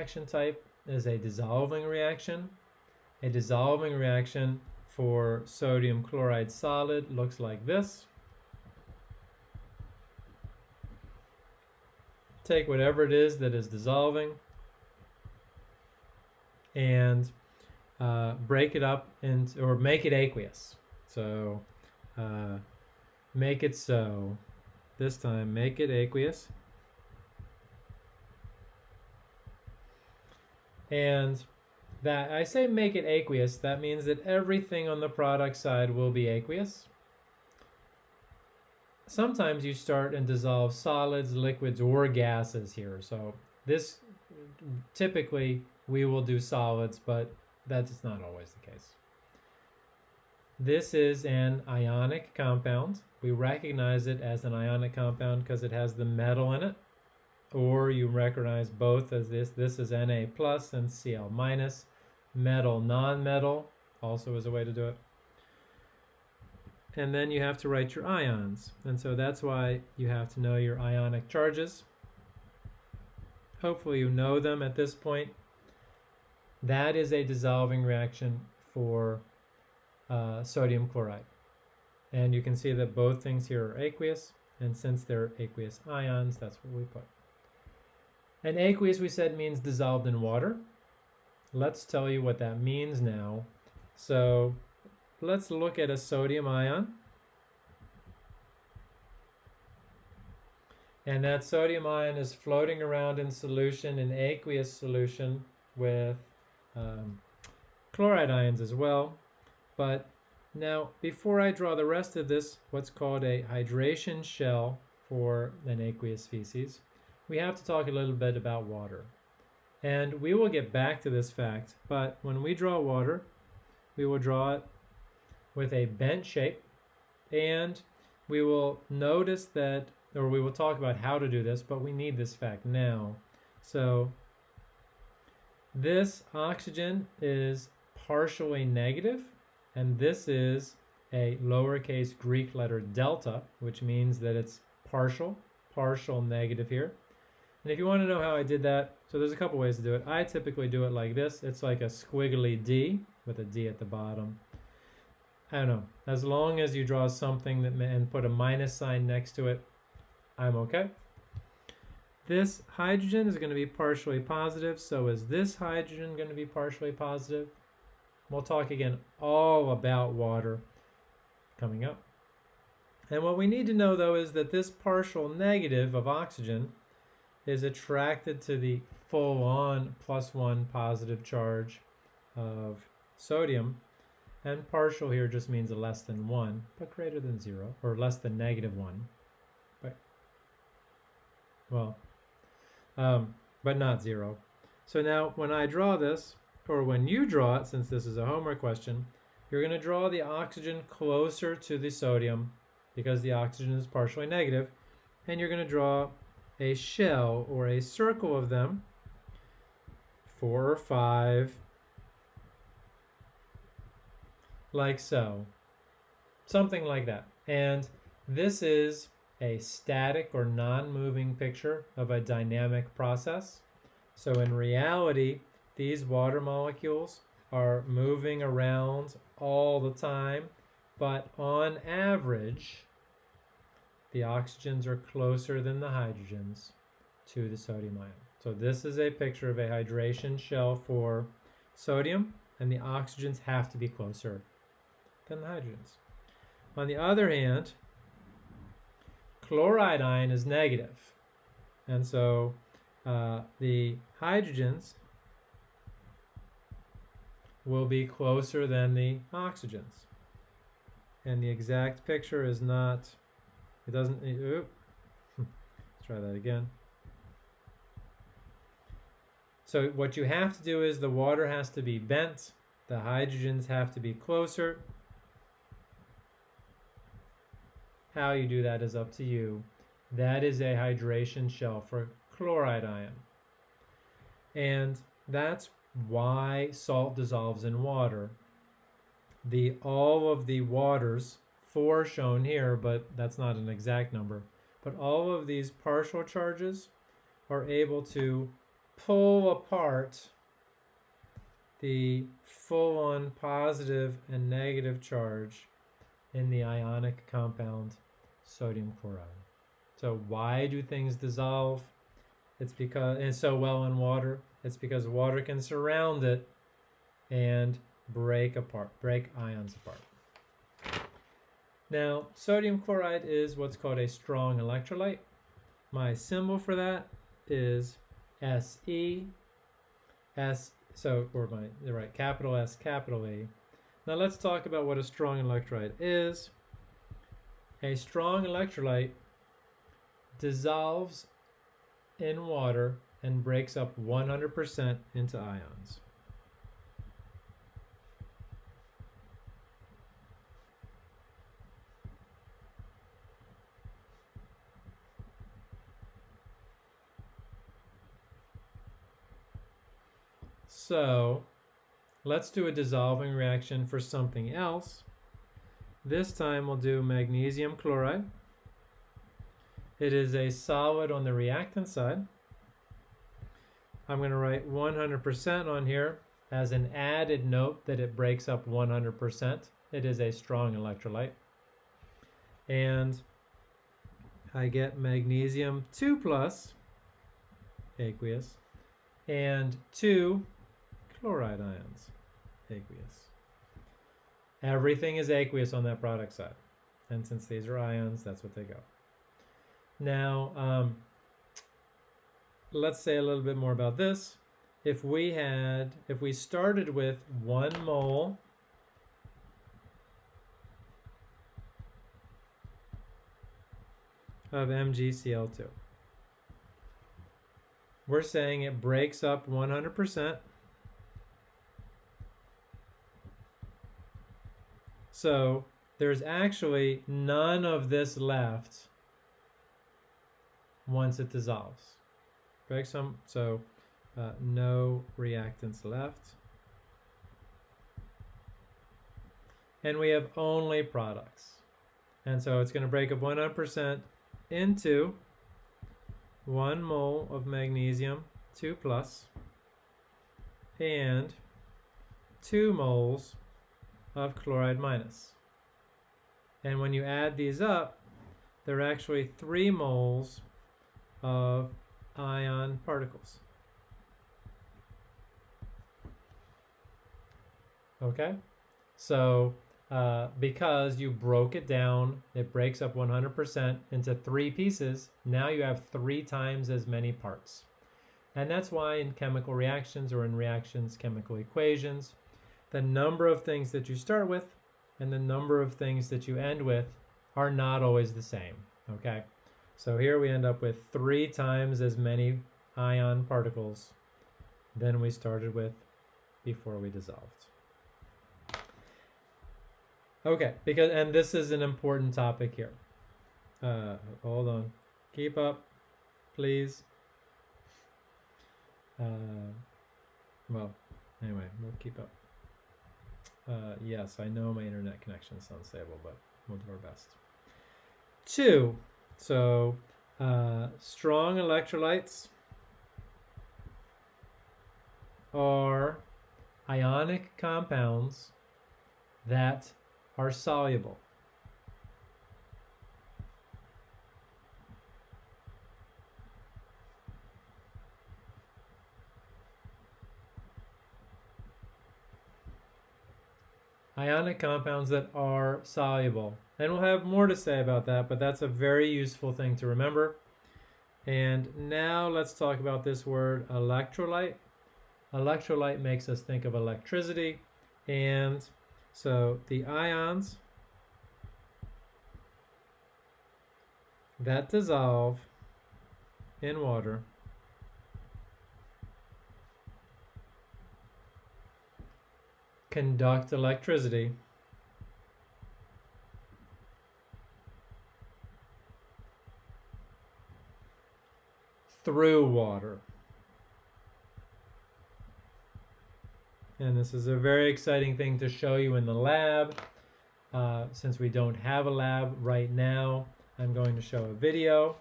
reaction type is a dissolving reaction. A dissolving reaction for sodium chloride solid looks like this. Take whatever it is that is dissolving and uh, break it up into, or make it aqueous. So uh, make it so. This time, make it aqueous. And that I say make it aqueous, that means that everything on the product side will be aqueous. Sometimes you start and dissolve solids, liquids, or gases here. So this typically we will do solids, but that's not always the case. This is an ionic compound. We recognize it as an ionic compound because it has the metal in it. Or you recognize both as this. This is Na plus and Cl minus. Metal, non-metal, also is a way to do it. And then you have to write your ions. And so that's why you have to know your ionic charges. Hopefully you know them at this point. That is a dissolving reaction for uh, sodium chloride. And you can see that both things here are aqueous, and since they're aqueous ions, that's what we put. And aqueous, we said, means dissolved in water. Let's tell you what that means now. So let's look at a sodium ion. And that sodium ion is floating around in solution, in aqueous solution with um, chloride ions as well. But now, before I draw the rest of this, what's called a hydration shell for an aqueous species, we have to talk a little bit about water. And we will get back to this fact, but when we draw water, we will draw it with a bent shape, and we will notice that, or we will talk about how to do this, but we need this fact now. So this oxygen is partially negative, and this is a lowercase Greek letter delta, which means that it's partial, partial negative here. And if you want to know how I did that, so there's a couple ways to do it. I typically do it like this. It's like a squiggly D with a D at the bottom. I don't know. As long as you draw something that and put a minus sign next to it, I'm okay. This hydrogen is going to be partially positive, so is this hydrogen going to be partially positive? We'll talk again all about water coming up. And what we need to know though is that this partial negative of oxygen is attracted to the full-on plus one positive charge of sodium. And partial here just means a less than one, but greater than zero, or less than negative one. But, well, um, but not zero. So now when I draw this, or when you draw it, since this is a homework question, you're going to draw the oxygen closer to the sodium because the oxygen is partially negative, and you're going to draw a shell or a circle of them, four or five, like so, something like that. And this is a static or non-moving picture of a dynamic process. So in reality, these water molecules are moving around all the time, but on average, the oxygens are closer than the hydrogens to the sodium ion. So this is a picture of a hydration shell for sodium, and the oxygens have to be closer than the hydrogens. On the other hand, chloride ion is. And so uh, the hydrogens will be closer than the oxygens. And the exact picture is not, it doesn't, oop, let's try that again. So what you have to do is the water has to be bent, the hydrogens have to be closer, How you do that is up to you. That is a hydration shell for chloride ion. And that's why salt dissolves in water. The all of the waters, four shown here, but that's not an exact number, but all of these partial charges are able to pull apart the full-on positive and negative charge in the ionic compound sodium chloride. So why do things dissolve? It's because and so well in water. It's because water can surround it and break apart, break ions apart. Now, sodium chloride is what's called a strong electrolyte. My symbol for that is Se, S, so, or my, the right, capital S, capital E. Now let's talk about what a strong electrolyte is. A strong electrolyte dissolves in water and breaks up 100% into ions. So let's do a dissolving reaction for something else. This time we'll do magnesium chloride. It is a solid on the reactant side. I'm going to write 100% on here as an added note that it breaks up 100%. It is a strong electrolyte. And I get magnesium 2 plus, aqueous, and 2 chloride ions, aqueous. Everything is aqueous on that product side. And since these are ions, that's what they go. Now, um, let's say a little bit more about this. If we had, if we started with one mole of MgCl2, we're saying it breaks up 100%. So there's actually none of this left once it dissolves. Some, so uh, no reactants left. And we have only products. And so it's going to break up 100% into one mole of magnesium 2 plus and two moles of chloride minus. And when you add these up, there are actually three moles of ion particles. Okay, so uh, because you broke it down, it breaks up 100% into three pieces. Now you have three times as many parts. And that's why in chemical reactions or in reactions chemical equations, the number of things that you start with and the number of things that you end with are not always the same, okay? So here we end up with three times as many ion particles than we started with before we dissolved. Okay, because and this is an important topic here. Uh, hold on, keep up, please. Uh, well, anyway, we'll keep up. Uh, yes, I know my internet connection is unstable, but we'll do our best. Two, so uh, strong electrolytes are ionic compounds that are soluble. Ionic compounds that are soluble. And we'll have more to say about that, but that's a very useful thing to remember. And now let's talk about this word electrolyte. Electrolyte makes us think of electricity. And so the ions that dissolve in water conduct electricity through water. And this is a very exciting thing to show you in the lab. Uh, since we don't have a lab right now, I'm going to show a video